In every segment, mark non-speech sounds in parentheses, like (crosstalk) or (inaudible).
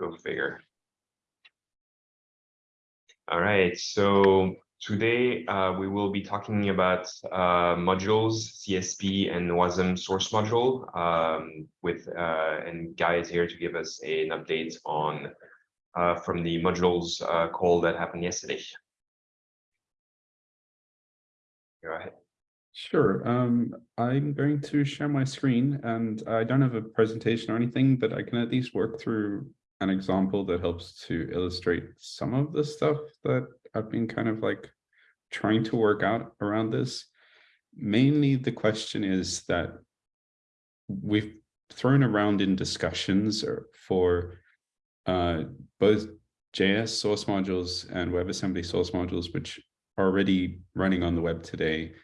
Go figure. All right, so today uh, we will be talking about uh, modules, CSP and WASM source module um, with uh, and Guy is here to give us an update on uh, from the modules uh, call that happened yesterday. Go ahead. Sure. Um, I'm going to share my screen and I don't have a presentation or anything, but I can at least work through an example that helps to illustrate some of the stuff that I've been kind of like trying to work out around this. Mainly the question is that we've thrown around in discussions for uh, both JS source modules and WebAssembly source modules, which are already running on the web today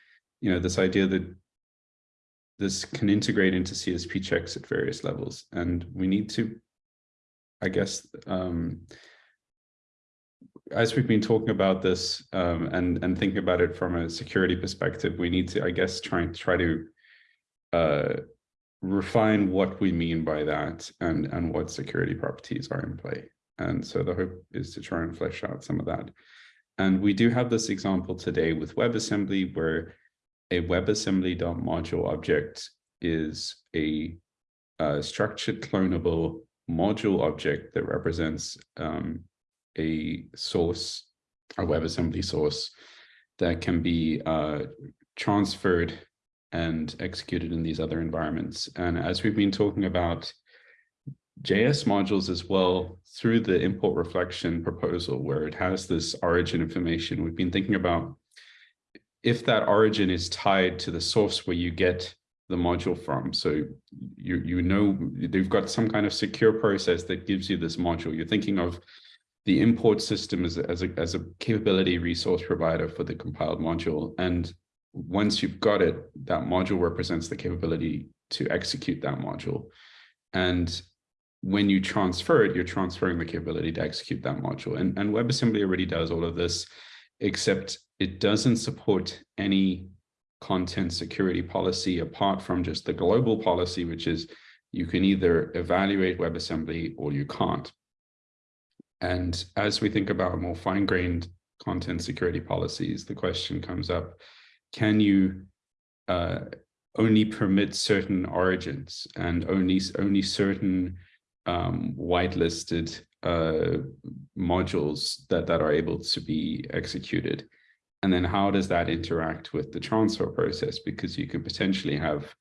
you know, this idea that this can integrate into CSP checks at various levels. And we need to, I guess, um, as we've been talking about this um, and, and thinking about it from a security perspective, we need to, I guess, try try to uh, refine what we mean by that and, and what security properties are in play. And so the hope is to try and flesh out some of that. And we do have this example today with WebAssembly where a WebAssembly.module object is a, uh, structured clonable module object that represents um, a source, a WebAssembly source that can be uh, transferred and executed in these other environments. And as we've been talking about JS modules as well through the import reflection proposal where it has this origin information, we've been thinking about if that origin is tied to the source where you get the module from. So you, you know, they've got some kind of secure process that gives you this module. You're thinking of the import system as, as, a, as a capability resource provider for the compiled module. And once you've got it, that module represents the capability to execute that module. And when you transfer it, you're transferring the capability to execute that module. And, and WebAssembly already does all of this, except it doesn't support any content security policy apart from just the global policy, which is you can either evaluate WebAssembly or you can't. And as we think about more fine-grained content security policies, the question comes up, can you uh, only permit certain origins and only, only certain um, whitelisted uh, modules that, that are able to be executed? And then how does that interact with the transfer process? Because you could potentially have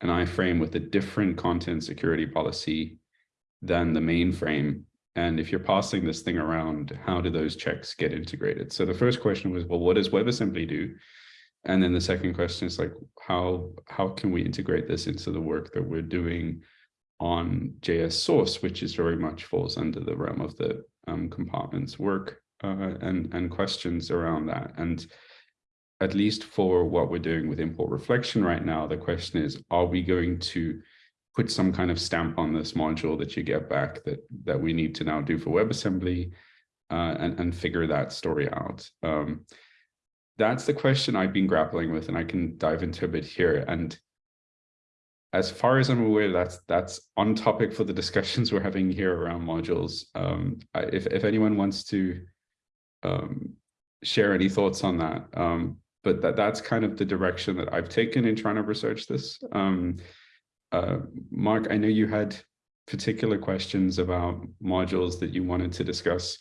an iframe with a different content security policy than the mainframe. And if you're passing this thing around, how do those checks get integrated? So the first question was, well, what does WebAssembly do? And then the second question is like, how, how can we integrate this into the work that we're doing on JS source, which is very much falls under the realm of the um, compartments work uh, and, and questions around that. And at least for what we're doing with import reflection right now, the question is, are we going to put some kind of stamp on this module that you get back that, that we need to now do for WebAssembly uh, and, and figure that story out? Um, that's the question I've been grappling with, and I can dive into a bit here. And as far as I'm aware, that's that's on topic for the (laughs) discussions we're having here around modules. Um, if, if anyone wants to um, share any thoughts on that. Um, but that that's kind of the direction that I've taken in trying to research this. Um, uh, Mark, I know you had particular questions about modules that you wanted to discuss.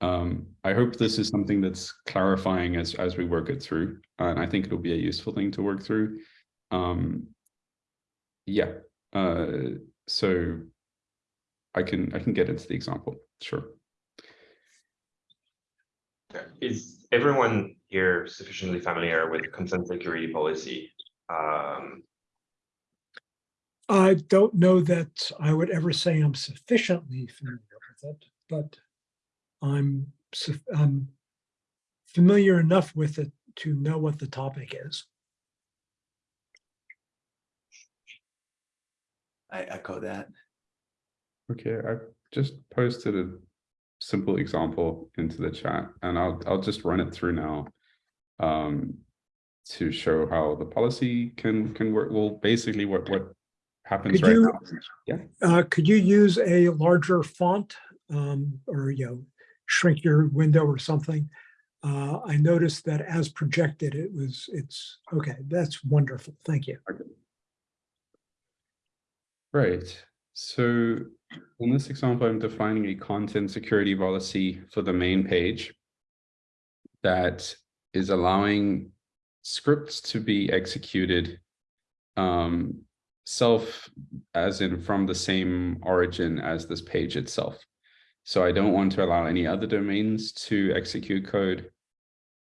Um, I hope this is something that's clarifying as, as we work it through, and I think it'll be a useful thing to work through. Um, yeah, uh, so I can I can get into the example, sure. Is everyone here sufficiently familiar with content security policy? Um, I don't know that I would ever say I'm sufficiently familiar with it, but I'm, I'm familiar enough with it to know what the topic is. I echo that. Okay, I just posted a simple example into the chat and I'll, I'll just run it through now um, to show how the policy can can work. Well, basically what, what happens Could right you- now. Yeah. Uh, could you use a larger font um, or, you know, shrink your window or something. Uh, I noticed that as projected, it was, it's, okay, that's wonderful. Thank you. Right. So in this example, I'm defining a content security policy for the main page that is allowing scripts to be executed um, self as in from the same origin as this page itself. So I don't want to allow any other domains to execute code.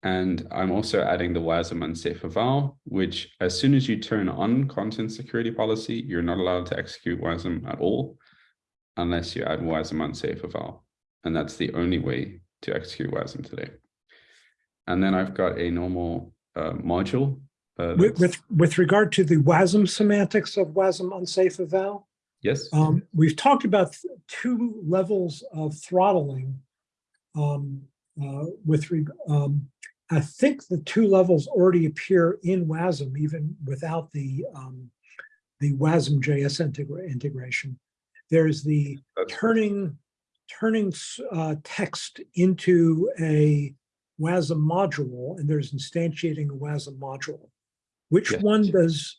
And I'm also adding the WASM unsafe eval, which as soon as you turn on content security policy, you're not allowed to execute WASM at all unless you add WASM unsafe eval. And that's the only way to execute WASM today. And then I've got a normal uh, module. uh, With, with, with regard to the WASM semantics of WASM unsafe eval, yes, um, we've talked about two levels of throttling. Um, uh, with, um, I think the two levels already appear in WASM even without the, um, the WASM JS integra- integration. There's the turning, turning uh, text into a WASM module, and there's instantiating a WASM module. Which Yes. one does,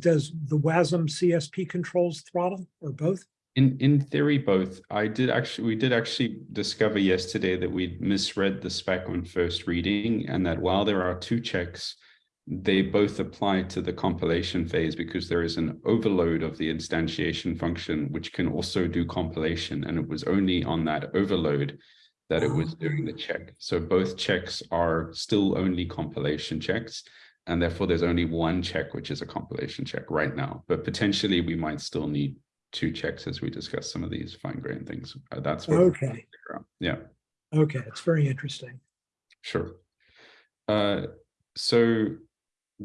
does the WASM CSP controls throttle, or both? In in theory, both. I did actually we did actually discover yesterday that we misread the spec on first reading, and that while there are two checks, they both apply to the compilation phase because there is an overload of the instantiation function which can also do compilation, and it was only on that overload that it was doing the check. So both checks are still only compilation checks. And therefore, there's only one check, which is a compilation check right now. But potentially, we might still need two checks as we discuss some of these fine grained things. Uh, that's what. we're trying to Okay. Yeah, okay, it's very interesting. sure. Uh, so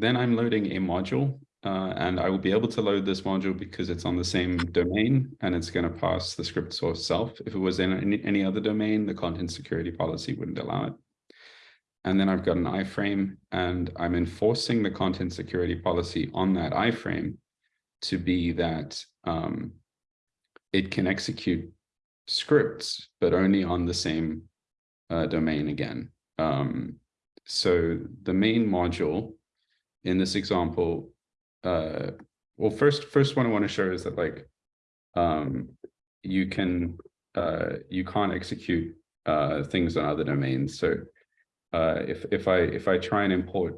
then I'm loading a module uh, and I will be able to load this module because it's on the same domain and it's going to pass the script source self. If it was in any, other domain, the content security policy wouldn't allow it. And then I've got an iframe and I'm enforcing the content security policy on that iframe to be that um, it can execute scripts, but only on the same uh, domain again. Um, so the main module in this example, uh, well, first, first one I want to show is that like um, you can uh, you can't execute uh, things on other domains. So uh, if if I if I try and import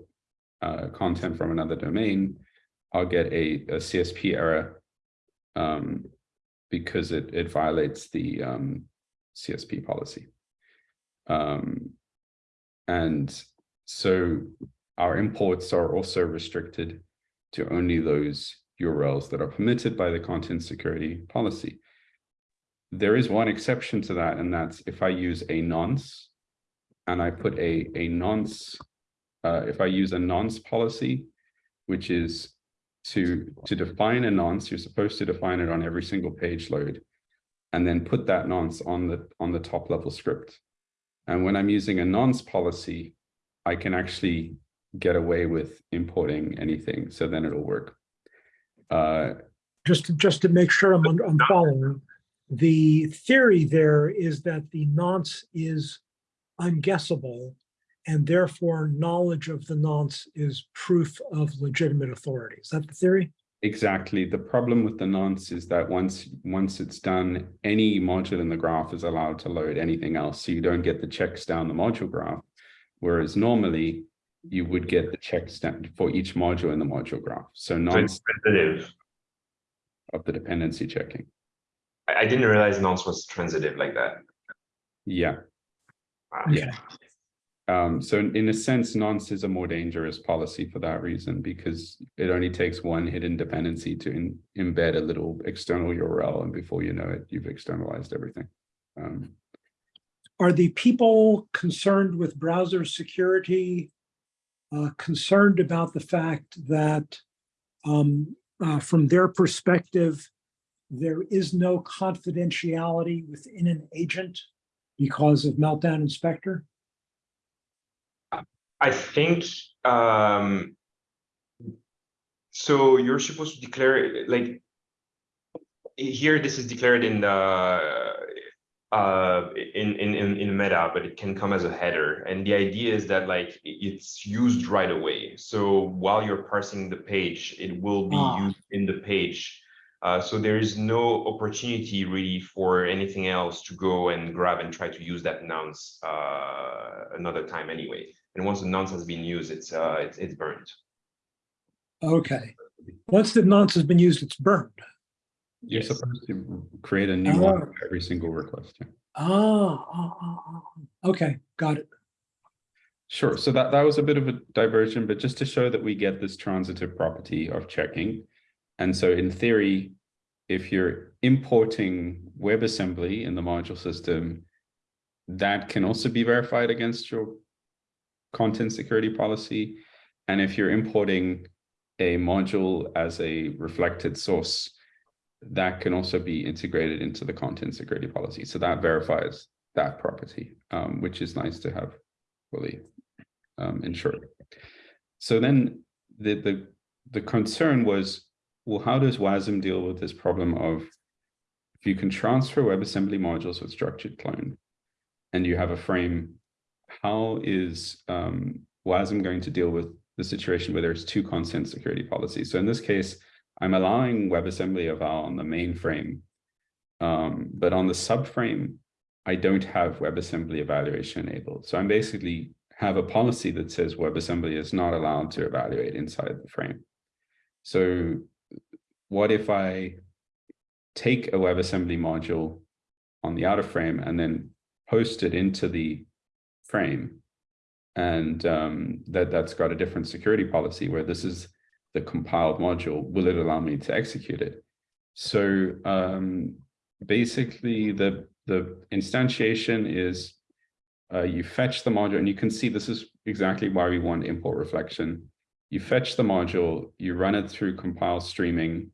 uh, content from another domain, I'll get a, a CSP error um, because it it violates the um, CSP policy. Um, and so our imports are also restricted to only those URLs that are permitted by the content security policy. There is one exception to that, and that's if I use a nonce and I put a, a nonce, uh, if I use a nonce policy, which is to, to define a nonce, you're supposed to define it on every single page load, and then put that nonce on the, on the top level script. And when I'm using a nonce policy, I can actually get away with importing anything, so then it'll work. Uh, Just, to- just to make sure I'm, I'm following, the theory there is that the nonce is unguessable, and therefore knowledge of the nonce is proof of legitimate authority. Is that the theory? Exactly. The problem with the nonce is that once once it's done, any module in the graph is allowed to load anything else. So you don't get the checks down the module graph. Whereas normally you would get the check down for each module in the module graph. So So nonce it's transitive. of the dependency checking. I, I didn't realize nonce was transitive like that. Yeah. Wow. Yeah. Um, so in, in a sense, nonce is a more dangerous policy for that reason, because it only takes one hidden dependency to in- embed a little external URL, and before you know it, you've externalized everything. Um, Are the people concerned with browser security uh, concerned about the fact that um, uh, from their perspective, there is no confidentiality within an agent because of Meltdown and Spectre? I think, um. So you're supposed to declare, like. Here, this is declared in the, uh, in, in, in, in meta, but it can come as a header. And the idea is that like it's used right away. So while you're parsing the page, it will be Ah. used in the page. Uh, so there is no opportunity really for anything else to go and grab and try to use that nonce uh, another time anyway. And once the nonce has been used, it's uh, it's, it's burned. Okay. Once the nonce has been used, it's burned. You're Yes. supposed to create a new one Oh. for every single request. yeah. Ah, ah, ah, ah. okay, got it. Sure. So that, that was a bit of a diversion, but just to show that we get this transitive property of checking. And so in theory, if you're importing WebAssembly in the module system, that can also be verified against your content security policy. And if you're importing a module as a reflected source, that can also be integrated into the content security policy. So that verifies that property, um, which is nice to have fully um, ensured. So then the, the, the concern was, well, how does WASM deal with this problem of if you can transfer WebAssembly modules with structured clone and you have a frame, how is um, WASM going to deal with the situation where there's two content security policies? So in this case, I'm allowing WebAssembly eval on the main frame, um, but on the subframe, I don't have WebAssembly evaluation enabled. So I'm basically have a policy that says WebAssembly is not allowed to evaluate inside the frame. So what if I take a WebAssembly module on the outer frame and then post it into the frame? And um, that, that's got a different security policy where this is the compiled module, will it allow me to execute it? So um, basically the, the instantiation is uh, you fetch the module and you can see this is exactly why we want import reflection. You fetch the module, you run it through compile streaming,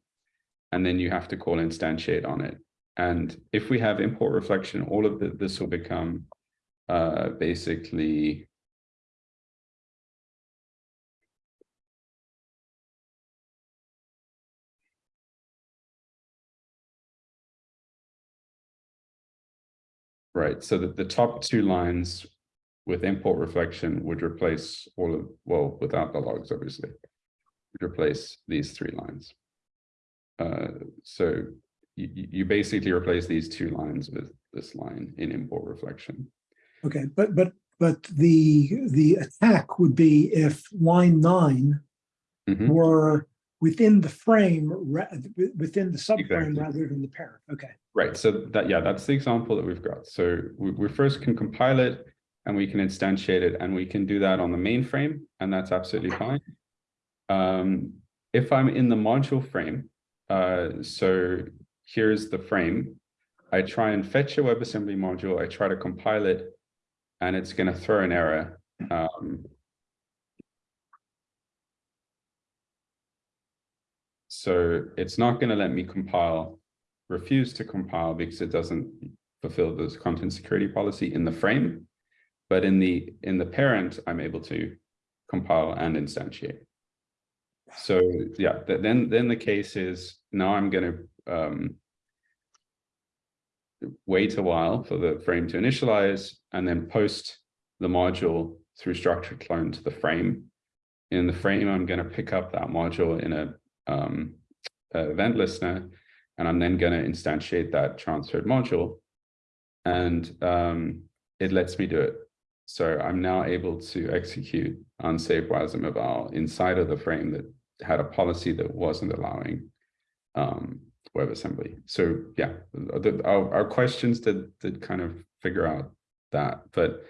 and then you have to call instantiate on it. And if we have import reflection, all of the, this will become uh, basically Right, so that the top two lines with import reflection would replace all of, well, without the logs, obviously. Would replace these three lines. Uh, so you, you basically replace these two lines with this line in import reflection. Okay, but, but, but the, the attack would be if line nine Mhm. were within the frame, ra- within the subframe Exactly. rather than the parent. Okay, Right, so that, yeah, that's the example that we've got. So we, we first can compile it and we can instantiate it and we can do that on the mainframe and that's absolutely fine. Um, if I'm in the module frame, uh, so here's the frame. I try and fetch a WebAssembly module, I try to compile it and it's gonna throw an error. Um, so it's not gonna let me compile refuse to compile because it doesn't fulfill this content security policy in the frame. But in the in the parent, I'm able to compile and instantiate. So yeah, th- then then the case is now I'm going to um, wait a while for the frame to initialize and then post the module through structured clone to the frame. In the frame, I'm going to pick up that module in a, um, event listener and I'm then going to instantiate that transferred module. And um, it lets me do it. So I'm now able to execute unsafe WASM eval inside of the frame that had a policy that wasn't allowing um, WebAssembly. So yeah, the, our, our questions did, did kind of figure out that. But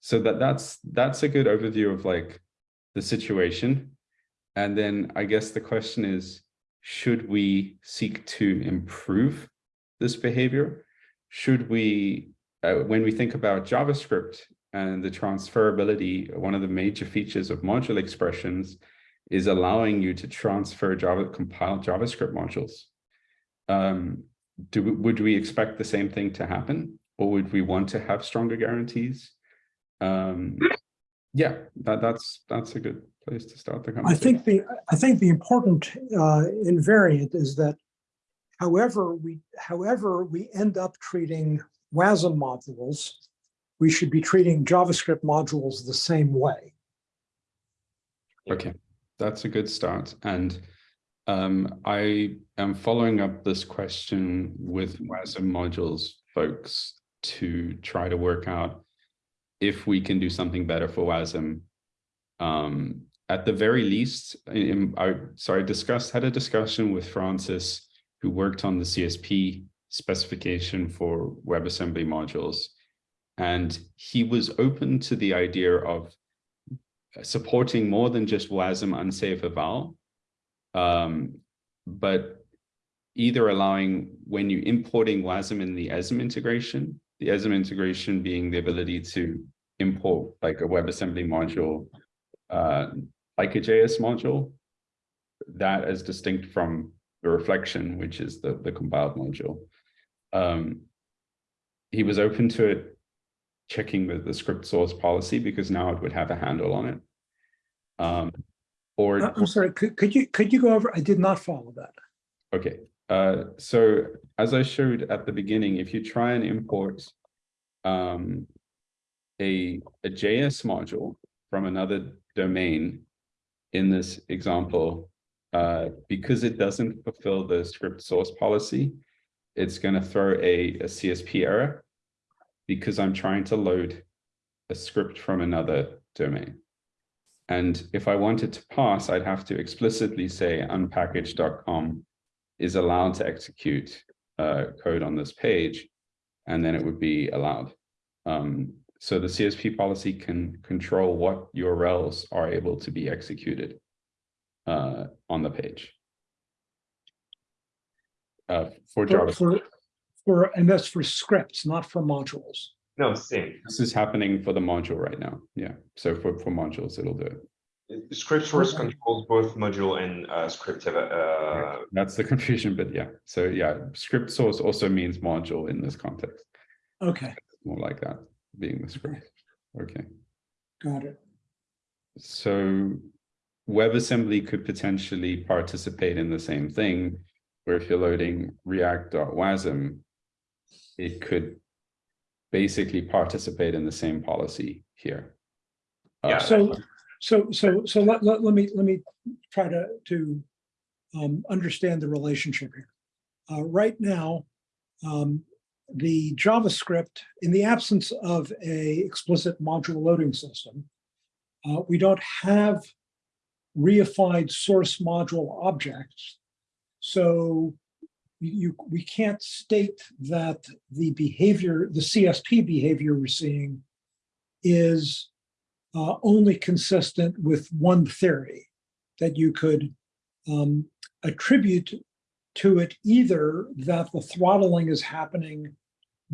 so that that's that's a good overview of like the situation. And then I guess the question is, should we seek to improve this behavior? Should we, uh, when we think about JavaScript and the transferability, one of the major features of module expressions is allowing you to transfer Java compiled JavaScript modules. Um, do would we expect the same thing to happen, or would we want to have stronger guarantees? Um, yeah, that, that's that's a good place to start the I think the, I think the important uh, invariant is that however we, however we end up treating WASM modules, we should be treating JavaScript modules the same way. Okay, that's a good start. And um, I am following up this question with WASM modules folks to try to work out if we can do something better for WASM. Um, at the very least, in, I sorry, discussed had a discussion with Francis, who worked on the CSP specification for WebAssembly modules. And he was open to the idea of supporting more than just WASM unsafe eval, um, but either allowing when you importing WASM in the ESM integration, the ESM integration being the ability to import like a WebAssembly module, uh, like a JS module, that is distinct from the reflection, which is the, the compiled module. Um, he was open to it checking the, the script source policy because now it would have a handle on it. Um, or Uh, I'm sorry, could, could you, could you go over, I did not follow that. Okay, uh, so as I showed at the beginning, if you try and import um, a, a JS module from another domain in this example, uh, because it doesn't fulfill the script source policy, it's going to throw a, a CSP error because I'm trying to load a script from another domain. And if I wanted to pass, I'd have to explicitly say unpkg.com is allowed to execute uh, code on this page, and then it would be allowed. Um, so the CSP policy can control what URLs are able to be executed uh, on the page. Uh, for For, Java, for, for, and that's for scripts, not for modules. No, same. this is happening for the module right now. Yeah, so for, for modules, it'll do it. Script source Okay. controls both module and uh, script. Uh, That's the (laughs) confusion, but yeah. So yeah, script source also means module in this context. Okay, More like that being the script. Okay. got it. So WebAssembly could potentially participate in the same thing, where if you're loading react.wasm, it could basically participate in the same policy here. Yeah. Uh, So, so, so, so let, let, let me, let me try to, to um, understand the relationship here. Uh, right now, um, the JavaScript, in the absence of a explicit module loading system, uh, we don't have reified source module objects. So you, we can't state that the behavior, the CSP behavior we're seeing is uh, only consistent with one theory that you could um, attribute to it either that the throttling is happening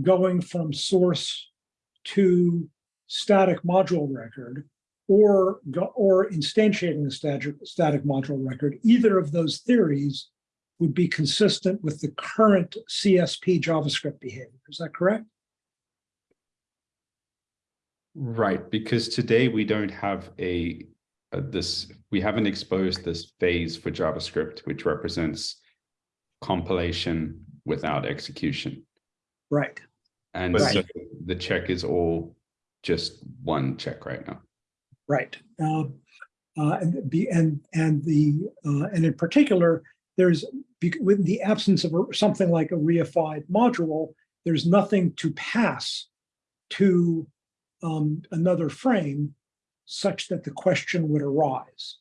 going from source to static module record or or instantiating the static, static module record. Either of those theories would be consistent with the current CSP JavaScript behavior. Is that correct? Right, because today we don't have a, a this, we haven't exposed this phase for JavaScript, which represents compilation without execution. Right. And But- so the check is all just one check right now. Right. Uh, uh, and be and and the uh, and in particular, there's with the absence of a, something like a reified module, there's nothing to pass to um, another frame such that the question would arise.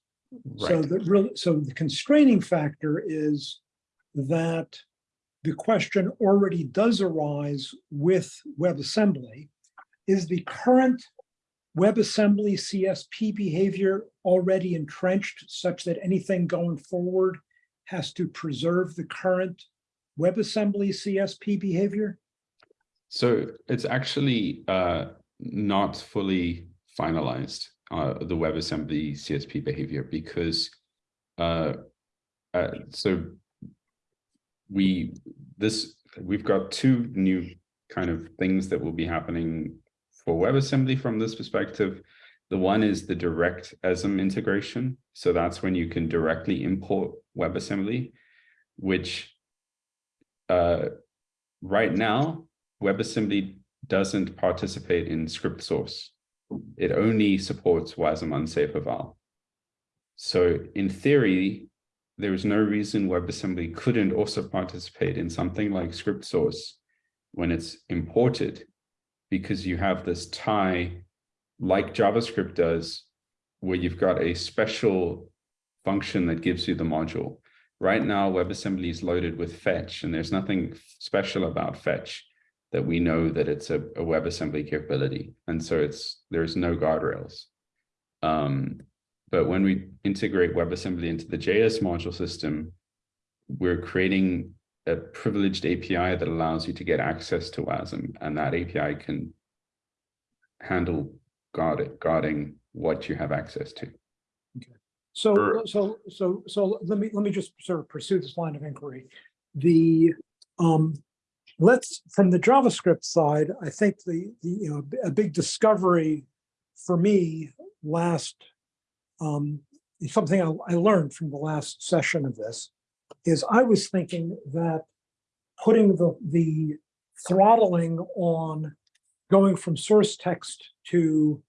So Right, the real so the constraining factor is that the question already does arise with WebAssembly. Is the current WebAssembly CSP behavior already entrenched such that anything going forward has to preserve the current WebAssembly CSP behavior? so it's actually uh, not fully finalized, uh, the WebAssembly CSP behavior, because uh, uh, so we, this, we've got two new kind of things that will be happening for WebAssembly from this perspective. The one is the direct ESM integration. So that's when you can directly import WebAssembly, which uh, right now WebAssembly doesn't participate in script source. It only supports WASM unsafe eval. So in theory, there is no reason WebAssembly couldn't also participate in something like script source when it's imported, because you have this tie like JavaScript does, where you've got a special function that gives you the module. Right now, WebAssembly is loaded with fetch, and there's nothing special about fetch that we know that it's a, a WebAssembly capability. And so it's there's no guardrails. Um, but when we integrate WebAssembly into the JS module system, we're creating a privileged API that allows you to get access to WASM, and that API can handle guard guarding what you have access to. Okay. So, Sure. so, so, so let me, let me just sort of pursue this line of inquiry. The, um, let's, from the JavaScript side, I think the, the, you know, a big discovery for me last, um, something I, I learned from the last session of this is I was thinking that putting the, the throttling on going from source text to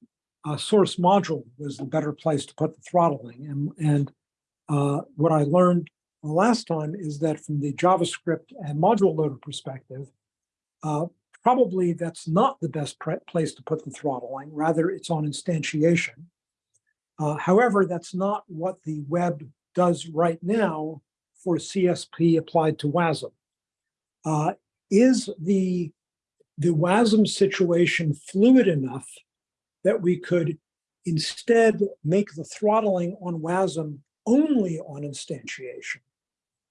uh, source module was the better place to put the throttling. And, and uh, what I learned the last time is that from the JavaScript and module loader perspective, uh, probably that's not the best place to put the throttling. Rather, it's on instantiation. Uh, however, that's not what the web does right now for CSP applied to WASM. Uh, is the the WASM situation fluid enough that we could instead make the throttling on WASM only on instantiation.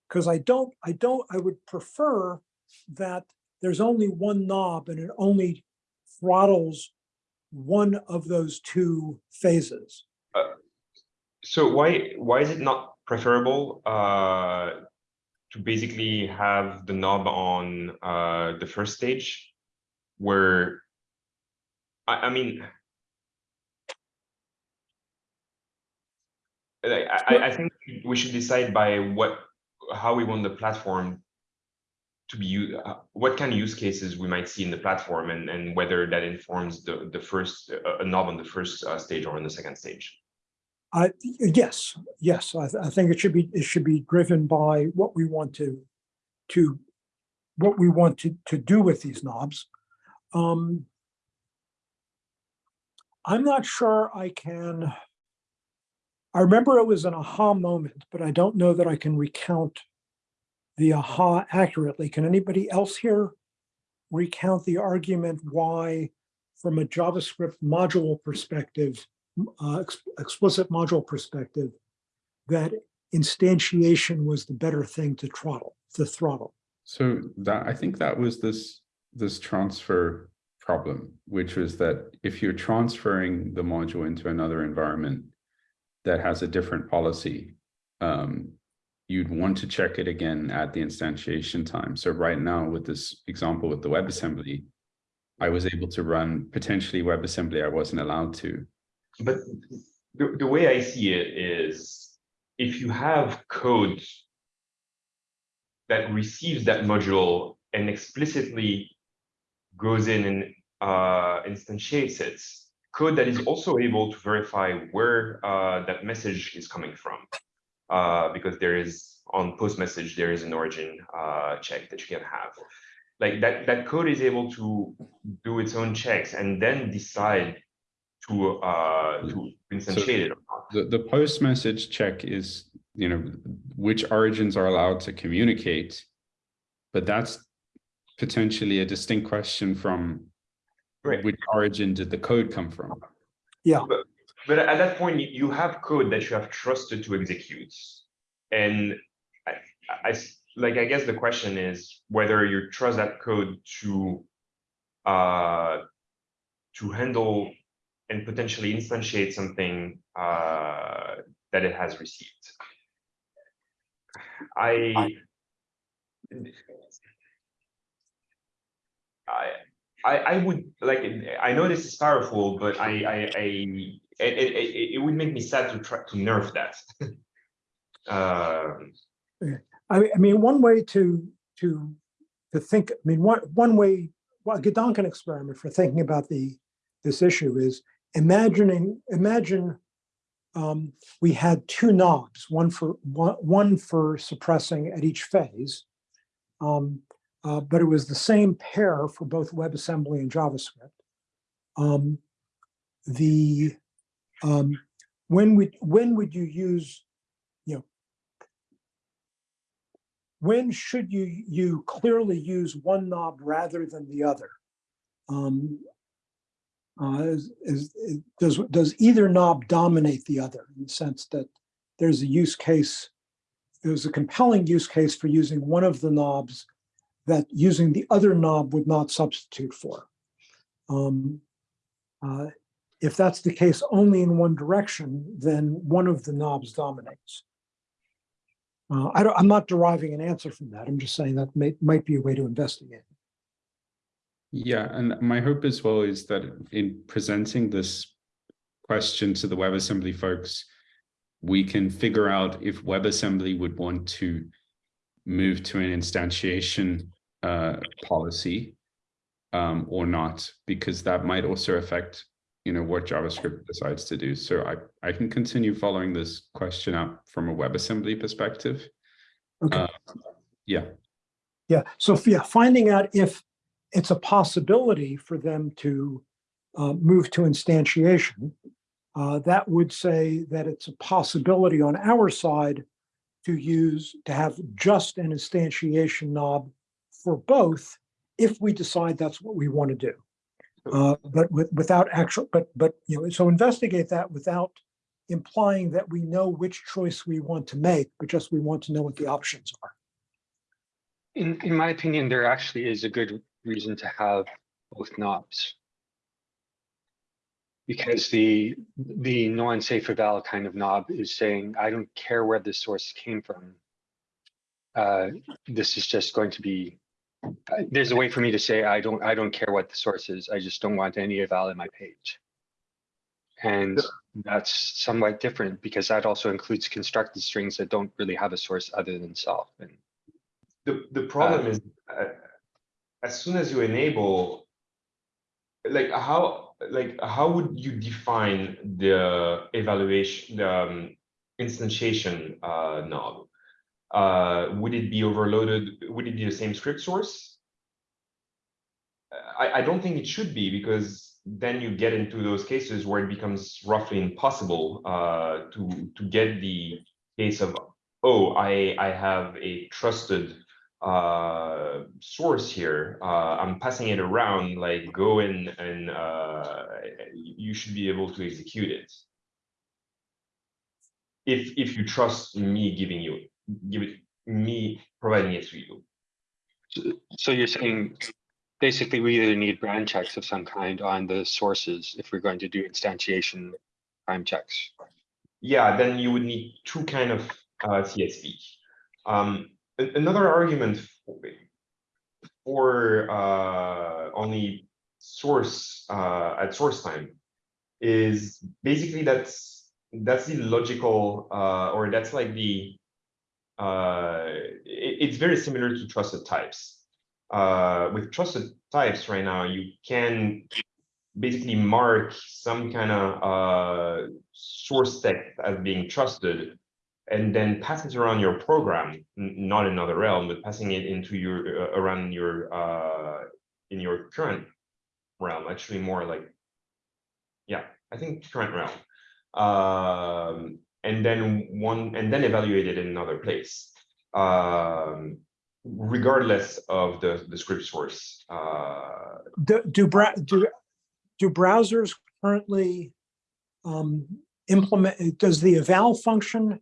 Because I don't, I don't, I would prefer that there's only one knob and it only throttles one of those two phases. So why why is it not preferable uh, to basically have the knob on uh, the first stage, where I, I mean, I, I- think we should decide by what how we want the platform to be uh, what kind of use cases we might see in the platform and and whether that informs the the first uh, a knob on the first uh, stage or on the second stage. I, yes, yes, I, th- I think it should be, it should be driven by what we want to, to, what we want to, to do with these knobs. Um, I'm not sure I can, I remember it was an aha moment, but I don't know that I can recount the aha accurately. Can anybody else here recount the argument why, from a JavaScript module perspective, uh, ex- explicit module perspective, that instantiation was the better thing to throttle, to throttle. So that I think that was this this transfer problem, which was that if you're transferring the module into another environment that has a different policy, um, you'd want to check it again at the instantiation time. So right now, with this example with the WebAssembly, I was able to run potentially WebAssembly I wasn't allowed to. But the, the way I see it is if you have code that receives that module and explicitly goes in and uh, instantiates it, code that is also able to verify where uh, that message is coming from. Uh, because there is on post message, there is an origin uh, check that you can have. Like that, that code is able to do its own checks and then decide to uh to instantiate it or not. The, the post message check is, you know, which origins are allowed to communicate. But that's potentially a distinct question from Right. which origin did the code come from? Yeah. But but at that point, you- you have code that you have trusted to execute. And I, I s- like, I guess the question is whether you trust that code to uh to handle and potentially instantiate something uh that it has received. I I, I, I would like, I know this is powerful, but I, I, I, it, it, it, would make me sad to try to nerf that. (laughs) Um, I, I mean, one way to, to, to think, I mean, one, one way, well, a Gedanken experiment for thinking about the, this issue is imagining, imagine um, we had two knobs, one for, one, for suppressing at each phase. Um, uh, but it was the same pair for both WebAssembly and JavaScript. Um, the, um, when would, when would you use, you know, when should you, you clearly use one knob rather than the other? Uh, is, is, is- does, does either knob dominate the other in the sense that there's a use case, there's a compelling use case for using one of the knobs that using the other knob would not substitute for. Um, uh, if that's the case only in one direction, then one of the knobs dominates. Uh, I don't, I'm not deriving an answer from that. I'm just saying that may, might be a way to investigate. Yeah, and my hope as well is that in presenting this question to the WebAssembly folks, we can figure out if WebAssembly would want to move to an instantiation uh, policy um, or not, because that might also affect, you know, what JavaScript decides to do. So I, I can continue following this question up from a WebAssembly perspective. Okay. Uh, Yeah, Yeah, so yeah, finding out if it's a possibility for them to uh, move to instantiation, uh, that would say that it's a possibility on our side to use, to have just an instantiation knob for both if we decide that's what we want to do. Uh, But with, without actual, but, but, you know, so investigate that without implying that we know which choice we want to make, but just we want to know what the options are. In, in my opinion, there actually is a good reason to have both knobs. Because the, the non-safe eval kind of knob is saying, I don't care where the source came from. Uh, this is just going to be, uh, there's a way for me to say, I don't, I don't care what the source is. I just don't want any eval in my page. And that's somewhat different because that also includes constructed strings that don't really have a source other than self. And The, the problem Uh, is, uh, as soon as you enable, like how, like how would you define the evaluation, the um, instantiation uh, knob? Uh, would it be overloaded? Would it be the same script source? I, I don't think it should be because then you get into those cases where it becomes roughly impossible uh, to to get the case of oh I I have a trusted uh source here uh i'm passing it around like go in and uh you should be able to execute it. If if you trust me giving you give it me providing it to you. So you're saying, basically, we either need brand checks of some kind on the sources if we're going to do instantiation prime checks. yeah then you would need two kind of uh CSP um a- another argument for, for uh only source uh at source time is basically that's that's the logical uh or that's like the uh it, it's very similar to trusted types. Uh with trusted types right now you can basically mark some kind of uh source text as being trusted and then pass it around your program not another realm but passing it into your uh, around your uh in your current realm actually more like yeah i think current realm. Um and then one and then evaluate it in another place. Um regardless of the the script source uh Do, do, do, do browsers currently um, implement, does the eval function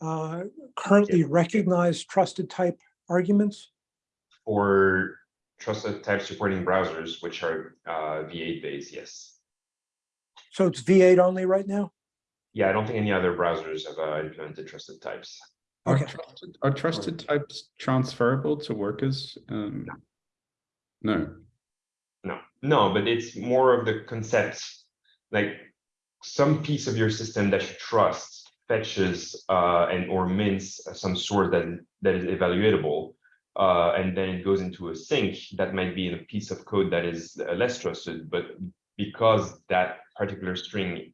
uh, currently recognize trusted type arguments? for trusted type supporting browsers which are uh v8 based yes So it's V8 only right now? yeah i don't think any other browsers have uh, implemented trusted types are trusted, are trusted types transferable to workers? Um, no. No, no, but it's more of the concept, like some piece of your system that you trust fetches uh, and or mints some sort that that is evaluatable. uh, and then it goes into a sink that might be in a piece of code that is uh, less trusted, but because that particular string,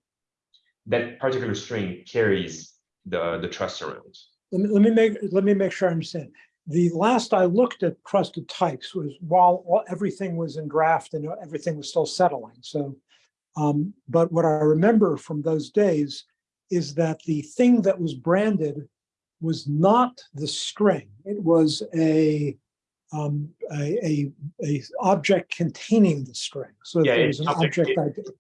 that particular string carries the, the trust around. Let me, let me make, let me make sure I understand. The last I looked at trusted types was while all- everything was in draft and everything was still settling, so. Um, but what I remember from those days is that the thing that was branded was not the string. It was a, um, a, a, a object containing the string. So Yeah, there was it's an object- object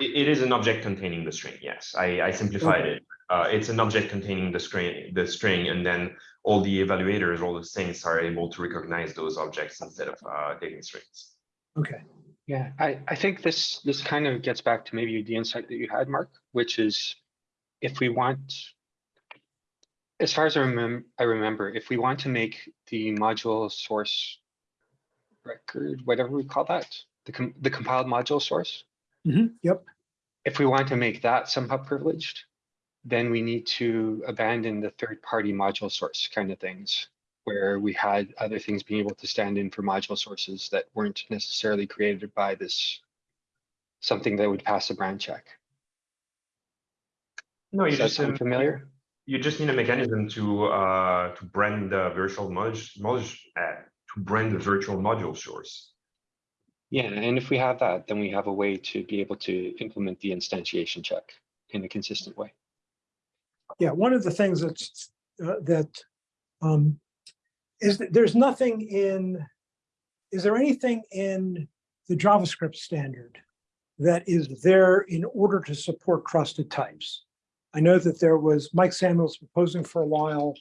It, it is an object containing the string, yes, I, I simplified it. Uh, it's an object containing the string, the string, and then all the evaluators, all the things are able to recognize those objects instead of, uh, taking strings. Okay, Yeah, I, I think this, this kind of gets back to maybe the insight that you had, Mark, which is if we want, as far as I remember, I remember, if we want to make the module source record, whatever we call that, the, com- the compiled module source, Mhm, yep, if we want to make that somehow privileged, then we need to abandon the third-party module source kind of things, where we had other things being able to stand in for module sources that weren't necessarily created by this something that would pass a brand check. No, you just, sound um, familiar? you just need a mechanism to, uh, to brand the virtual mod, mod, uh, to brand the virtual module source. Yeah, and if we have that, then we have a way to be able to implement the instantiation check in a consistent way. yeah, one of the things that's, uh, that, um, is that there's nothing in, is there anything in the JavaScript standard that is there in order to support trusted types? I know that there was, Mike Samuels proposing for a while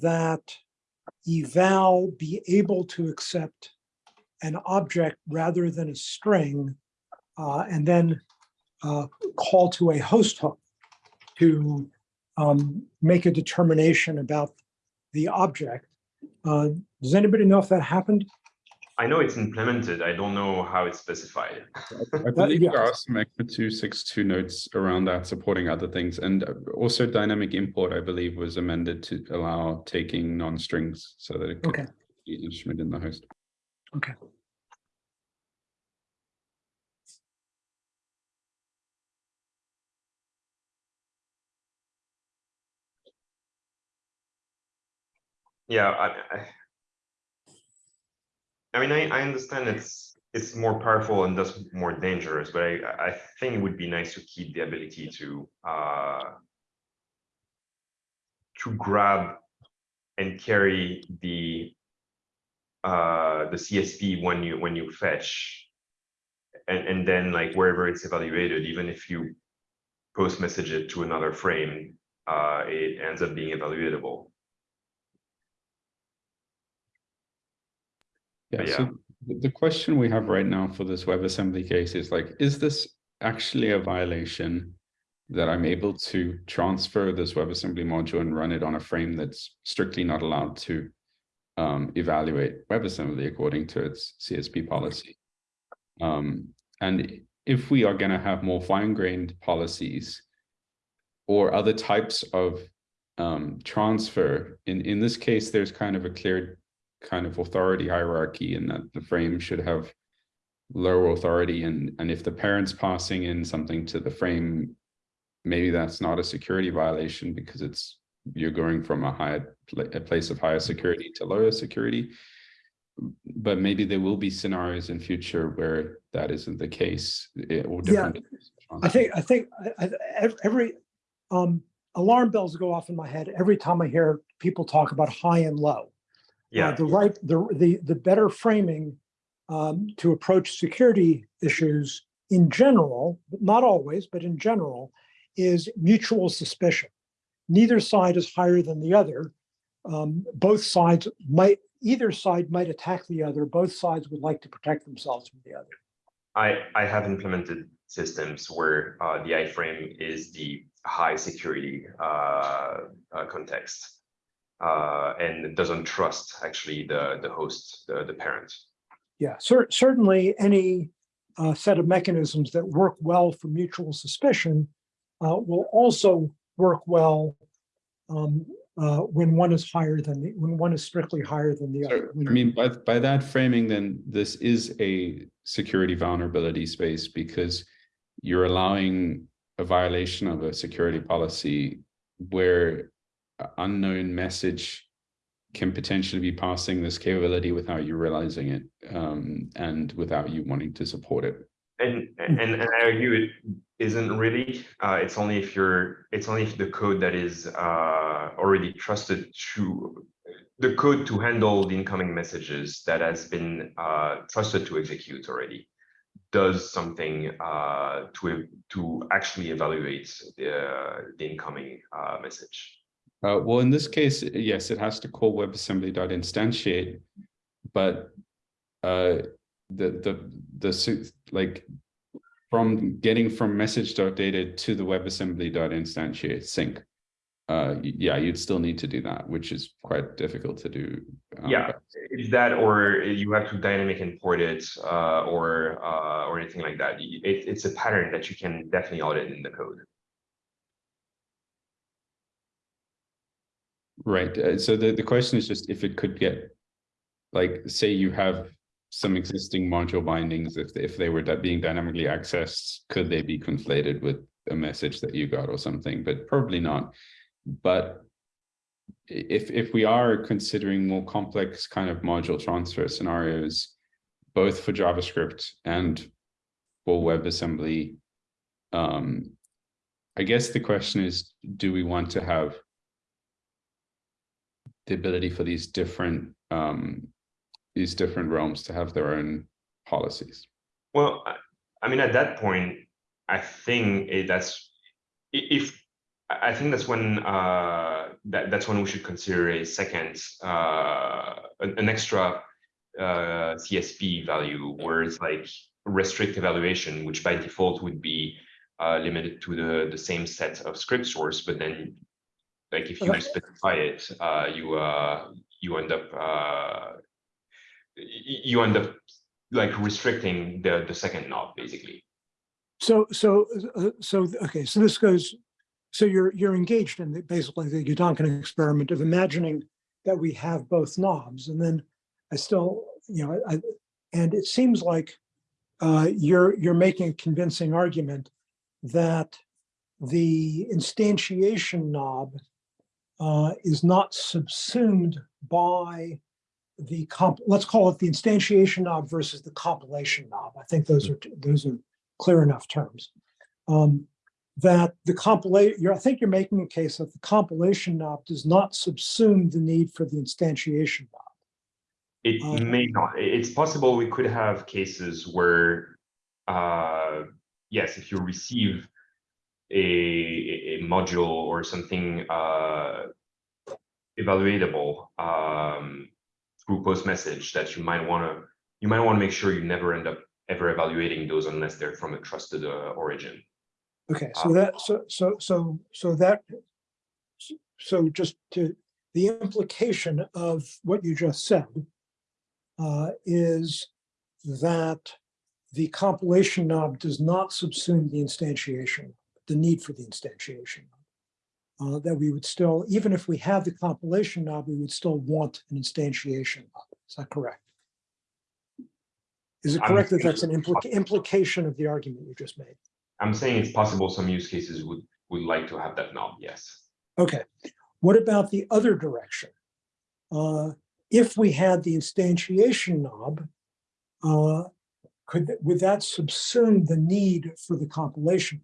that eval be able to accept an object rather than a string, uh, and then uh, call to a host hook to um, make a determination about the object. Uh, does anybody know if that happened? I know it's implemented, I don't know how it's specified. I believe yeah. there are some ECMA two six two notes around that supporting other things, and uh, also dynamic import, I believe, was amended to allow taking non-strings so that it could Okay, be an instrument in the host. okay. Yeah, I, I. I mean, I, I understand it's, it's more powerful and thus more dangerous, but I, I think it would be nice to keep the ability to, uh. To grab and carry the. Uh, the CSP when you, when you fetch. And, and then like wherever it's evaluated, even if you post message it to another frame, uh, it ends up being evaluatable. Yeah, so the question we have right now for this WebAssembly case is like, is this actually a violation? That I'm able to transfer this WebAssembly module and run it on a frame that's strictly not allowed to um, evaluate WebAssembly according to its CSP policy. Um, and if we are gonna have more fine-grained policies or other types of um, transfer, in, in this case, there's kind of a clear kind of authority hierarchy and that the frame should have lower authority. And and if the parents passing in something to the frame maybe that's not a security violation because it's you're going from a higher a place of higher security to lower security. But maybe there will be scenarios in future where that isn't the case eh, or Yeah, different I think, I think, I- I- every, um, alarm bells go off in my head every time I hear people talk about high and low. Uh, Yeah, The right, the, the, the better framing um, to approach security issues in general, not always, but in general, is mutual suspicion. Neither side is higher than the other. Um, Both sides might, either side might attack the other. Both sides would like to protect themselves from the other. I, I have implemented systems where uh, the iframe is the high security uh, uh, context. Uh, and doesn't trust actually the, the host, the, the parent. Yeah, cer- certainly any uh, set of mechanisms that work well for mutual suspicion uh, will also work well um, uh, when one is higher than the, when one is strictly higher than the So, other. I mean, by, by that framing, then this is a security vulnerability space because you're allowing a violation of a security policy where a unknown message can potentially be passing this capability without you realizing it um, and without you wanting to support it. And, and, and I argue it isn't really, uh, it's only if you're, it's only if the code that is, uh, already trusted to, the code to handle the incoming messages that has been, uh, trusted to execute already does something, uh, to, to actually evaluate the, the incoming, uh, message. Uh, well, in this case, yes, it has to call WebAssembly.instantiate, but uh, the the the like from getting from message.data to the WebAssembly.instantiate sink. Uh, yeah, you'd still need to do that, which is quite difficult to do. um, Yeah, it's that, or you have to dynamic import it, uh, or, uh, or anything like that. It, it's a pattern that you can definitely audit in the code. Right, uh, so the, the question is just if it could get, like, say you have some existing module bindings, if, if they were being dynamically accessed, could they be conflated with a message that you got or something, but probably not. But if, if we are considering more complex kind of module transfer scenarios, both for JavaScript and for WebAssembly, um, I guess the question is, do we want to have the ability for these different um these different realms to have their own policies. Well, I, mean, at that point, I think it, that's if I think that's when uh, that that's when we should consider a second uh, an, an extra uh, CSP value where it's like restrict evaluation, which by default would be uh, limited to the the same set of script source, but then like if you Okay. specify it, uh, you uh, you end up uh, you end up like restricting the the second knob basically. So, so, uh, so, okay, so this goes, so you're, you're engaged in the- basically the Gedanken experiment of imagining that we have both knobs and then I still, you know, I, and it seems like uh, you're, you're making a convincing argument that the instantiation knob uh, is not subsumed by the comp, let's call it the instantiation knob versus the compilation knob. I think those are, those are clear enough terms. Um, that the compilation, you're, I think you're making a case that the compilation knob does not subsume the need for the instantiation knob. It Uh, may not. It's possible we could have cases where, uh, yes, if you receive a, a module or something uh, evaluatable um, through post message that you might want to you might want to make sure you never end up ever evaluating those unless they're from a trusted uh, origin. Okay, so that, so, so, so, so that, so just to, the implication of what you just said uh, is that the compilation knob does not subsume the instantiation, the need for the instantiation. Uh, that we would still, even if we have the compilation knob, we would still want an instantiation knob. Is that correct? Is it I'm correct that that's an implica- implication of the argument you just made? I'm saying it's possible some use cases would would like to have that knob. Yes. Okay, what about the other direction? Uh, if we had the instantiation knob, uh, could, would that subsume the need for the compilation?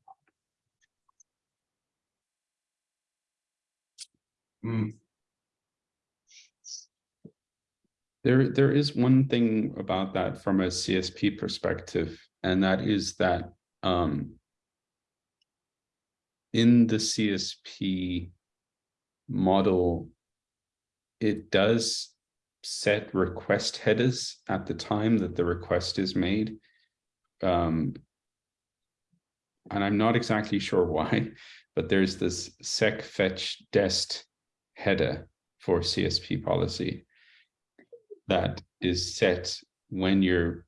Mm, There, there is one thing about that from a CSP perspective, and that is that um, in the CSP model, it does set request headers at the time that the request is made. Um, and I'm not exactly sure (laughs) why, but there's this sec fetch dest header for CSP policy that is set when you're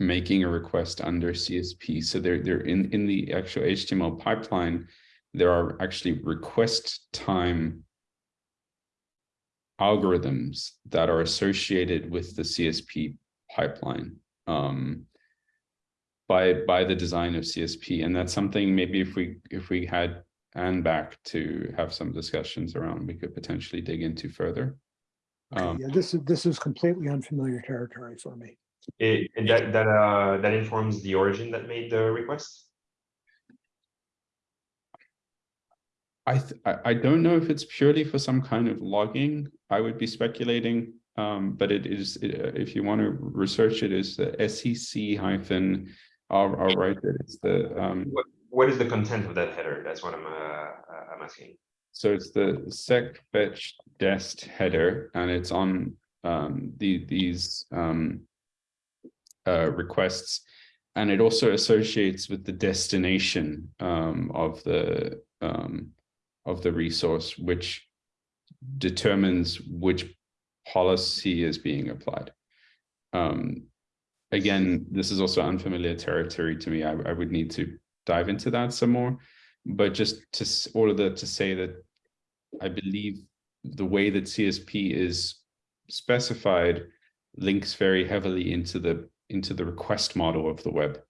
making a request under CSP. So they're, they're in, in the actual HTML pipeline, there are actually request time algorithms that are associated with the CSP pipeline um, by by the design of CSP, and that's something maybe if we if we had Anne back to have some discussions around, we could potentially dig into further. Okay, Um, Yeah, this is, this is completely unfamiliar territory for me. It, and that, that, uh, that informs the origin that made the request? I, th- I I don't know if it's purely for some kind of logging. I would be speculating, um, but it is uh, if you want to research it, is the SEC hyphen. I'll, I'll write it. It's the um, What, is the content of that header? That's what I'm, uh, uh, I'm asking. so it's the sec fetch dest header, and it's on um the these um uh requests, and it also associates with the destination um of the um of the resource, which determines which policy is being applied. Um, again, this is also unfamiliar territory to me. I, I would need to dive into that some more, but just to s- all to say that I believe the way that CSP is specified links very heavily into the into the request model of the web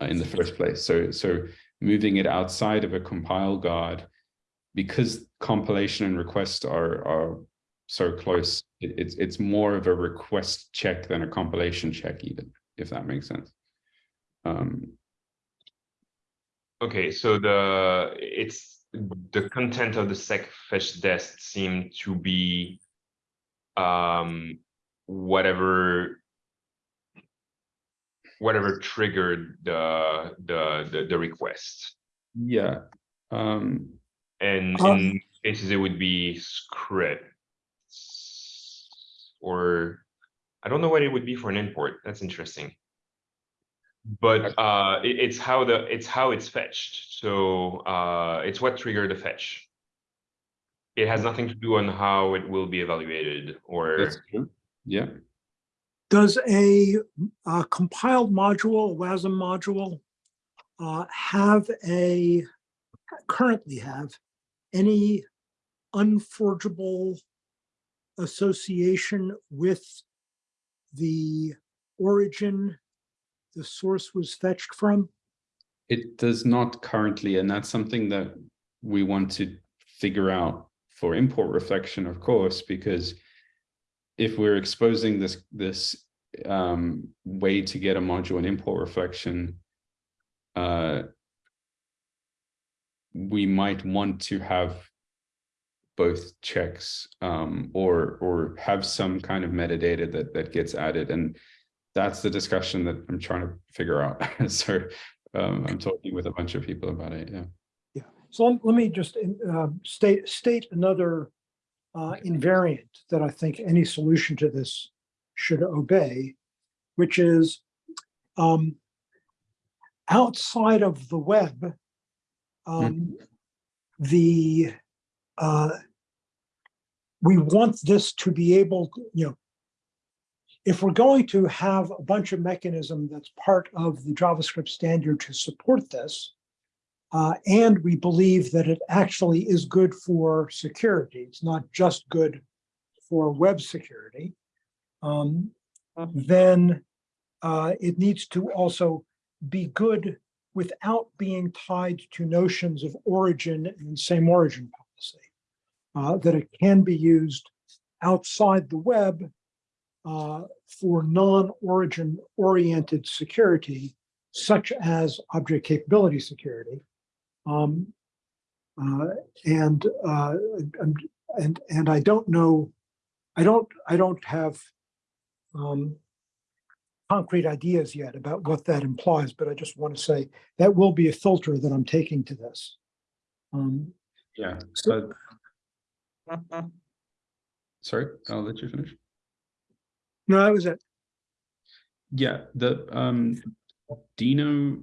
uh, in the first place. So so moving it outside of a compile guard because compilation and request are are so close, it, it's it's more of a request check than a compilation check, even if that makes sense. Um, Okay, so the, it's, the content of the sec fetch dest seem to be um, whatever whatever triggered the, the, the, the request. yeah. Um, And Um, in cases, it would be scripts. Or, I don't know what it would be for an import, that's interesting. But uh, it- it's how the, it's how it's fetched, so uh, it's what triggered the fetch. It has nothing to do on how it will be evaluated that's or, true. Yeah. Does a uh, compiled module, a WASM module, uh, have a, currently have any unforgeable association with the origin the source was fetched from? It does not currently, and that's something that we want to figure out for import reflection, of course, because if we're exposing this this um, way to get a module in import reflection, uh, we might want to have both checks um, or or have some kind of metadata that that gets added and that's the discussion that I'm trying to figure out. (laughs) so um, I'm talking with a bunch of people about it. Yeah. Yeah, so let- me just uh, state, state another uh, invariant that I think any solution to this should obey, which is um, outside of the web, um, the uh, we want this to be able, you know, if we're going to have a bunch of mechanism that's part of the JavaScript standard to support this, uh, and we believe that it actually is good for security. It's not just good for web security. Um, then uh, it needs to also be good without being tied to notions of origin and same origin policy. Uh, that it can be used outside the web uh, for non-origin oriented security, such as object capability security. Um, uh, and, uh, and, and, and I don't know, I don't, I don't have um, concrete ideas yet about what that implies, but I just want to say that will be a filter that I'm taking to this. Um, Yeah. So- but- Sorry, I'll let you finish. No, that was it. Yeah, the um Deno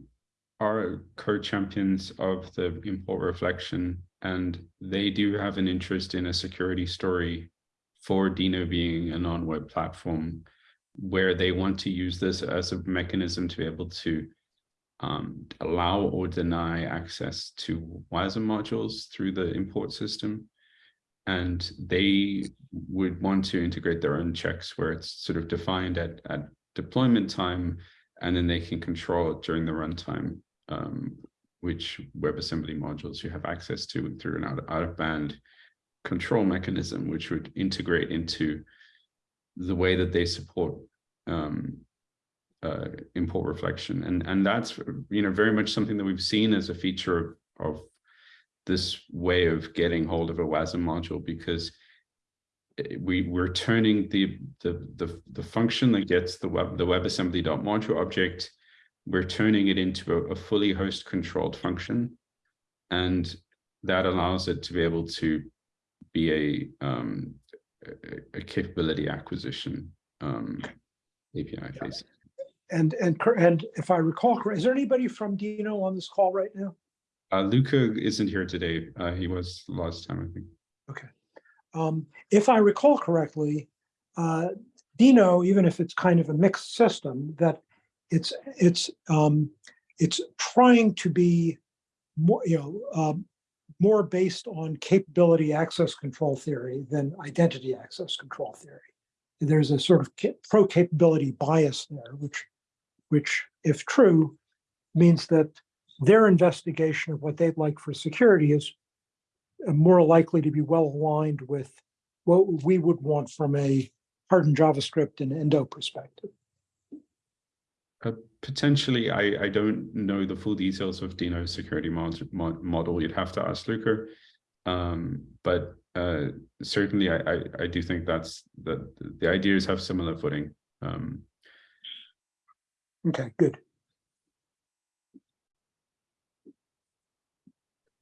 are co-champions of the import reflection, and they do have an interest in a security story for Deno being a non-web platform where they want to use this as a mechanism to be able to um, allow or deny access to WASM modules through the import system. And they would want to integrate their own checks where it's sort of defined at, at deployment time, and then they can control it during the runtime, um, which WebAssembly modules you have access to through an out, of band control mechanism, which would integrate into the way that they support um, uh, import reflection. And, and that's, you know, very much something that we've seen as a feature of, of this way of getting hold of a WASM module because eh, we we're turning the the the, the function that gets the web the WebAssembly.module object, we're turning it into a, a fully host controlled function, and that allows it to be able to be a um, a, a capability acquisition um, API basically. And, and, and if I recall, is there anybody from Deno on this call right now? Uh, Luca isn't here today. Uh, he was last time, I think. Okay. Um, if I recall correctly, uh, Deno, even if it's kind of a mixed system, that it's, it's, um, it's trying to be more, you know, um, more based on capability access control theory than identity access control theory. There's a sort of pro-capability bias there, which, which if true, means that their investigation of what they'd like for security is uh, more likely to be well aligned with what we would want from a hardened JavaScript and Endo perspective. Uh, potentially, I, I don't know the full details of Deno's security mod, mod, model. You'd have to ask Luca. Um, but uh, certainly, I, I, I do think that's that the ideas have similar footing. Um, Okay, good.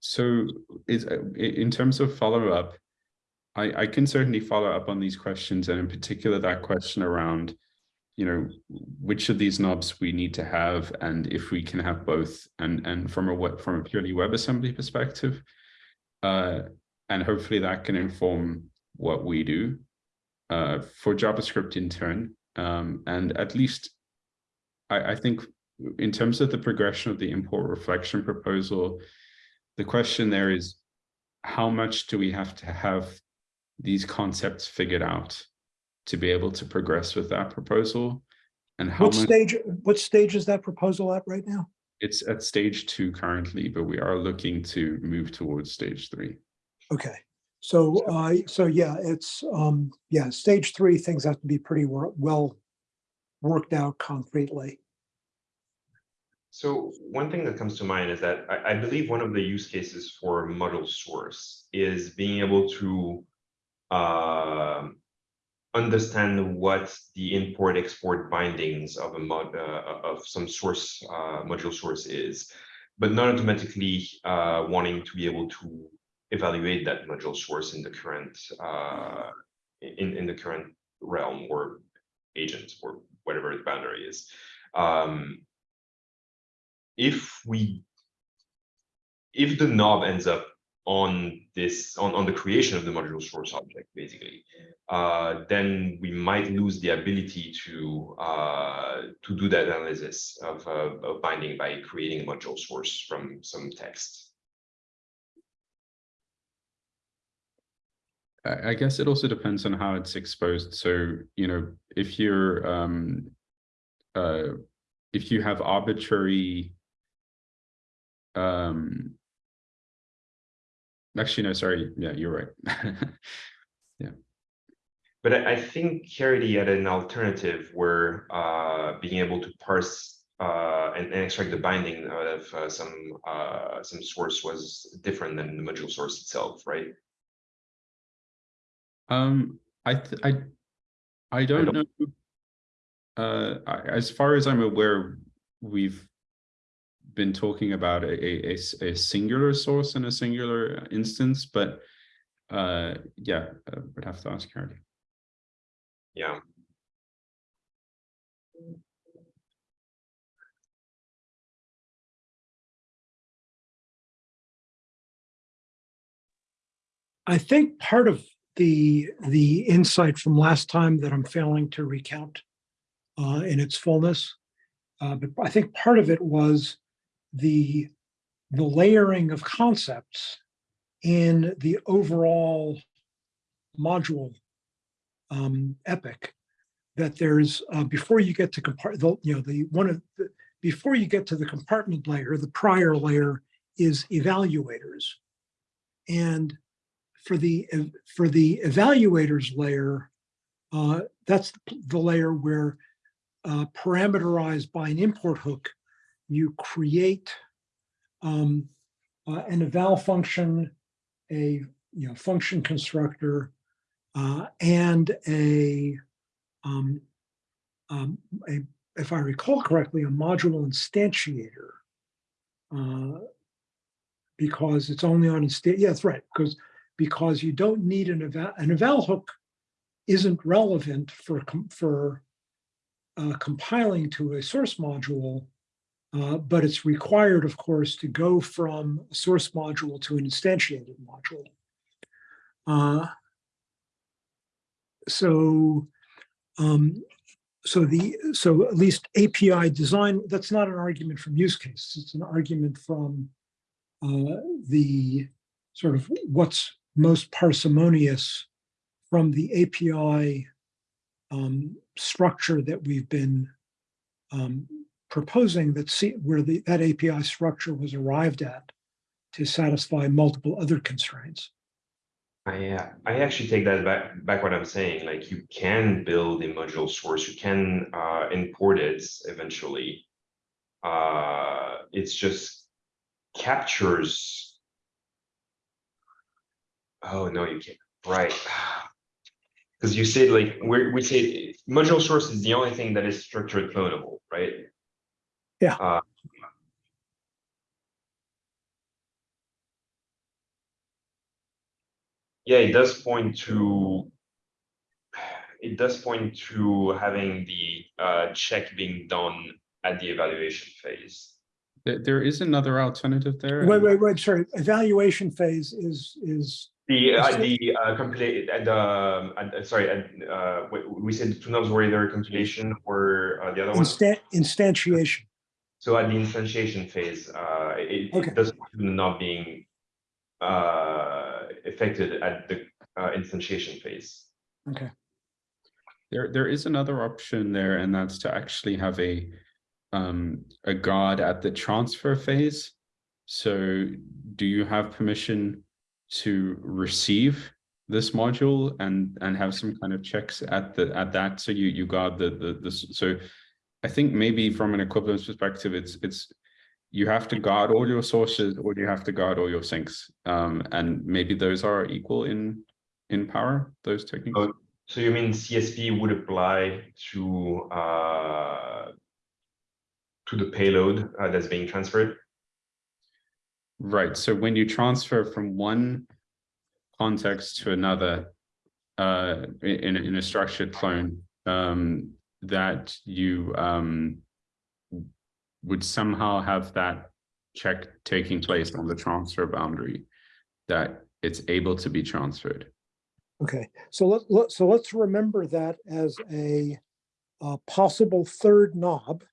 So is uh, in terms of follow up, I, I can certainly follow up on these questions, and in particular that question around, you know, which of these knobs we need to have, and if we can have both, and and from a from a purely WebAssembly perspective, uh, and hopefully that can inform what we do uh, for JavaScript in turn, um, and at least I, I think in terms of the progression of the import reflection proposal, the question there is how much do we have to have these concepts figured out to be able to progress with that proposal? And how What much stage, what stage is that proposal at right now? it's at stage two currently, but we are looking to move towards stage three. Okay, so, uh, so yeah, it's, um, yeah, stage three, things have to be pretty wor- well worked out concretely. So one thing that comes to mind is that I, I believe one of the use cases for module source is being able to um, understand what the import export bindings of a mod uh, of some source uh, module source is, but not automatically uh, wanting to be able to evaluate that module source in the current uh, in in the current realm or agent or whatever the boundary is. Um, if we if the knob ends up on this on, on the creation of the module source object basically uh, then we might lose the ability to uh, to do that analysis of, uh, of binding by creating a module source from some text I guess it also depends on how it's exposed. So, you know, if you're, um, uh, if you have arbitrary, um, actually, no, sorry. Yeah, you're right. (laughs) Yeah. But I, I think Caridy had an alternative where uh, being able to parse uh, and, and extract the binding out of uh, some uh, some source was different than the module source itself right Um, I, th- I, I don't know. Uh, I- as far as I'm aware, we've been talking about a a singular source and a singular instance, but uh, yeah, I would have to ask Carly. yeah I think part of the, the insight from last time that I'm failing to recount uh, in its fullness, uh, but I think part of it was the, the layering of concepts in the overall module um, epic that there's, uh, before you get to the, you know, the one of the, before you get to the compartment layer, the prior layer is evaluators. And for the, for the evaluators layer, uh, that's the layer where uh, parameterized by an import hook, you create um, uh, an eval function, a you know function constructor, uh, and a, um, um, a if I recall correctly, a module instantiator. Uh, because it's only on instant. Yeah, that's right. Because because you don't need an eval an eval hook isn't relevant for for uh, compiling to a source module, uh, but it's required, of course, to go from a source module to an instantiated module. Uh, so, um, so the so at least API design. That's not an argument from use cases. It's an argument from uh, the sort of what's most parsimonious from the API um, structure that we've been um, proposing that see where the that API structure was arrived at to satisfy multiple other constraints. I, uh, I actually take that back, back what I'm saying, like you can build a module source, you can, uh, import it eventually. Uh, it's just captures. Oh, no, you can't, right. (sighs) Cause you said like, we we say module source is the only thing that is structured clonable, right? Yeah. Uh, Yeah, it does point to. It does point to having the uh check being done at the evaluation phase. There, there is another alternative there. Wait, wait, wait, sorry. Evaluation phase is is The uh So- the uh compilate at the, um, at- uh, sorry, at uh, we we said two knobs were either compilation or uh the other one. instantiation. So at the instantiation phase, uh, it, Okay. it does not being uh, affected at the uh, instantiation phase. Okay. There, there is another option there, and that's to actually have a um, a guard at the transfer phase. So do you have permission to receive this module and and have some kind of checks at the at that so you you guard the the the so I think maybe from an equivalence perspective it's it's you have to guard all your sources or you have to guard all your sinks um and maybe those are equal in in power those techniques Oh. So you mean CSP would apply to uh, to the payload uh, that's being transferred? Right, so when you transfer from one context to another, uh, in, a- in a structured clone, um, that you, um, would somehow have that check taking place on the transfer boundary, that it's able to be transferred. Okay, so let, let, so let's remember that as a, uh possible third knob.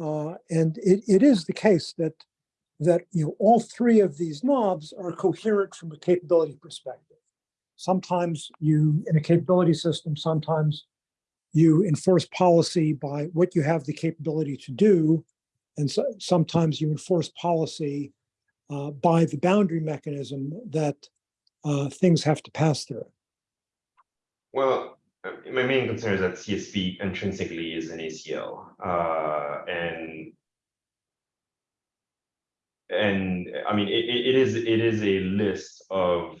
Uh, and it, it is the case that, that, you know, all three of these knobs are coherent from a capability perspective. Sometimes you, in a capability system, sometimes you enforce policy by what you have the capability to do. And so, sometimes you enforce policy uh, by the boundary mechanism that uh, things have to pass through. Well, my main concern is that CSP intrinsically is an ACL, uh, and and I mean, it it is, it is a list of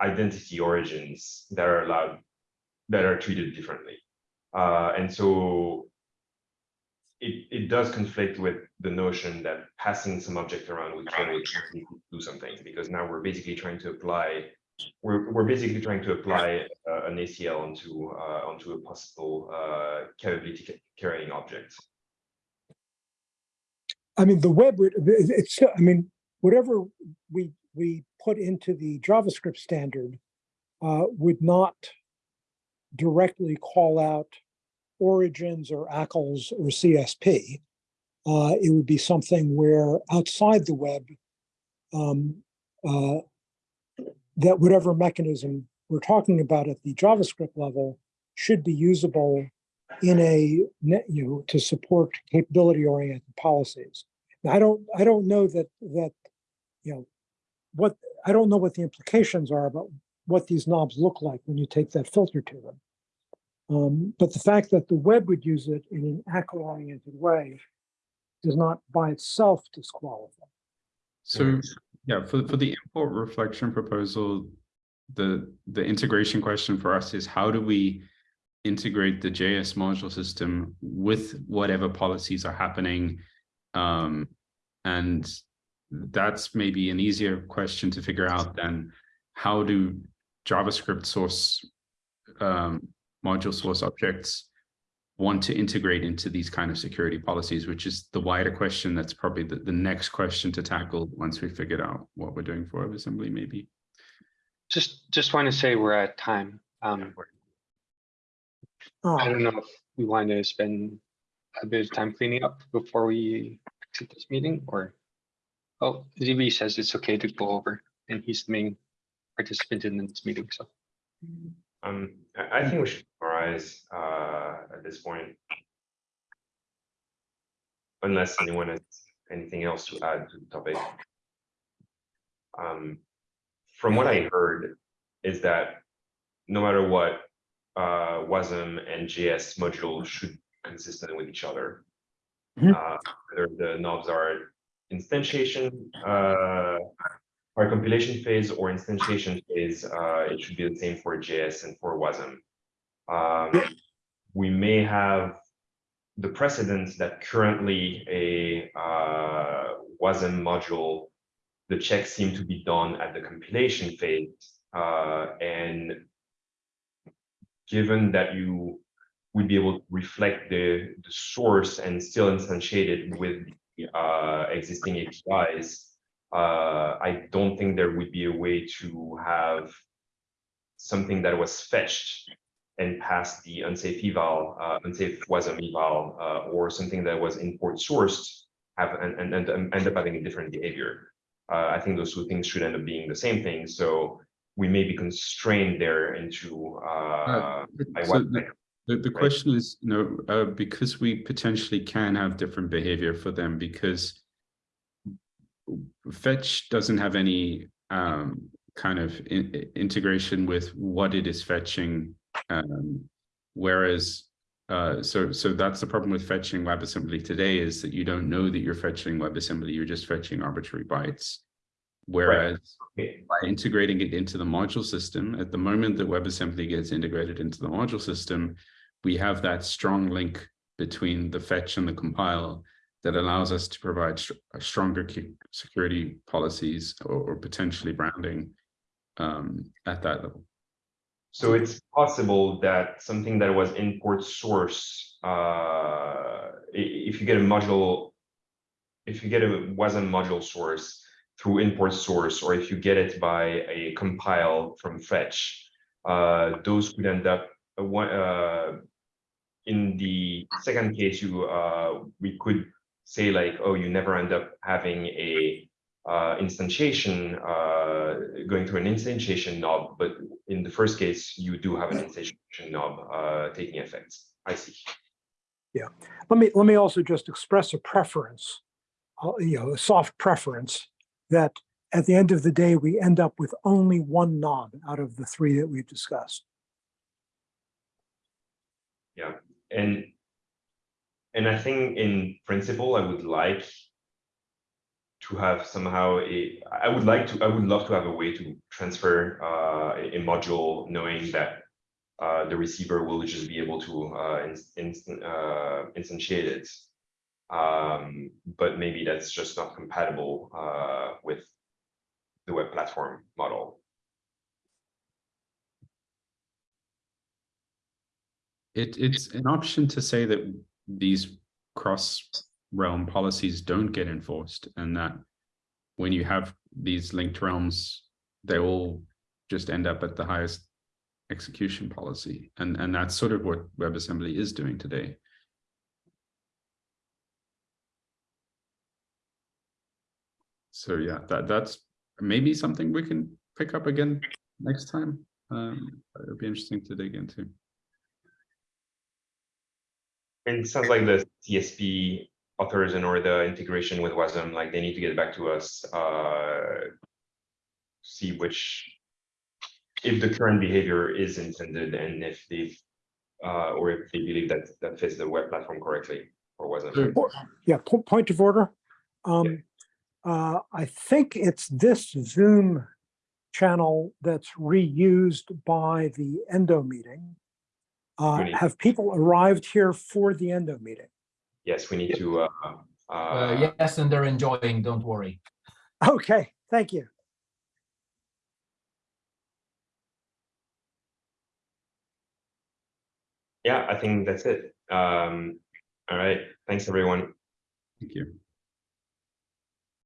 identity origins that are allowed, that are treated differently. Uh, and so it, it does conflict with the notion that passing some object around would do something, because now we're basically trying to apply we're, we're basically trying to apply uh, an ACL onto uh, onto a possible uh, capability carrying object. I mean, the web, it's, I mean, whatever we, we put into the JavaScript standard uh, would not directly call out origins or ACLs or CSP. Uh, It would be something where outside the web, um, uh, that whatever mechanism we're talking about at the JavaScript level should be usable in a net, you know, to support capability oriented policies. Now, I don't, I don't know that, that, you know, what, I don't know what the implications are about what these knobs look like when you take that filter to them. Um, but the fact that the web would use it in an ACL-oriented way does not by itself disqualify. So, yeah, for, for the import reflection proposal, the, the integration question for us is how do we integrate the JS module system with whatever policies are happening? Um, and that's maybe an easier question to figure out than how do JavaScript source um, module source objects want to integrate into these kind of security policies, which is the wider question. That's probably the, the next question to tackle once we figured out what we're doing for WebAssembly, maybe. Just, just want to say we're at time. Um, I Ah, don't know if we want to spend a bit of time cleaning up before we exit this meeting or. Oh, ZB says it's okay to go over and he's the main participant in this meeting, so. Um, I, think we should summarize, uh, at this point. Unless anyone has anything else to add to the topic. Um, from what I heard is that no matter what, uh, WASM and JS module should be consistent with each other. Mhm. Uh, whether the knobs are instantiation, uh, our compilation phase or instantiation phase, uh, it should be the same for JS and for WASM. Um, we may have the precedence that currently a uh, WASM module, the checks seem to be done at the compilation phase, uh, and given that you would be able to reflect the, the source and still instantiate it with uh, existing APIs, uh, I don't think there would be a way to have something that was fetched and passed the unsafe eval, uh, unsafe WASM eval, uh, or something that was import sourced have and, and, and end up having a different behavior. Uh, I think those two things should end up being the same thing. So we may be constrained there into uh, by So the, the, the question is, you know, uh, because we potentially can have different behavior for them because fetch doesn't have any um, kind of in, integration with what it is fetching. Um, whereas, uh, so so that's the problem with fetching WebAssembly today is that you don't know that you're fetching WebAssembly, you're just fetching arbitrary bytes. Whereas Okay. by integrating it into the module system, at the moment that WebAssembly gets integrated into the module system, we have that strong link between the fetch and the compile that allows us to provide stronger security policies or, or potentially branding um, at that level. So it's possible that something that was import source, uh, if you get a module, if you get a WASM module source through import source, or if you get it by a compile from fetch, uh, those could end up uh, uh, in the second case, you, uh, we could say like, oh, you never end up having a uh, instantiation, uh, going through an instantiation knob, but in the first case, you do have an instantiation knob uh, taking effect. I see. Yeah, let me, let me also just express a preference, uh, you know, a soft preference that at the end of the day, we end up with only one knob out of the three that we've discussed. Yeah, and and I think in principle, I would like to have somehow a, I would like to, I would love to have a way to transfer uh, a module knowing that uh, the receiver will just be able to uh, uh, instantiate it. Um, but maybe that's just not compatible uh, with the web platform model. It, it's an option to say that these cross realm policies don't get enforced and that when you have these linked realms, they all just end up at the highest execution policy. And, and that's sort of what WebAssembly is doing today. So yeah, that, that's maybe something we can pick up again next time. Um, it'll be interesting to dig into. And it sounds like the CSP authors and or the integration with WASM, like they need to get back to us, uh. See which. If the current behavior is intended and if they've, uh, or if they believe that that fits the web platform correctly or. Po- Yeah, point of order. Um, uh, I think it's this Zoom channel that's reused by the Endo meeting. Uh, Really? have people arrived here for the Endo meeting? Yes, we need to, uh, Uh, uh, yes, and they're enjoying, don't worry. Okay, thank you. yeah, I think that's it. Um, all right, thanks, everyone. Thank you.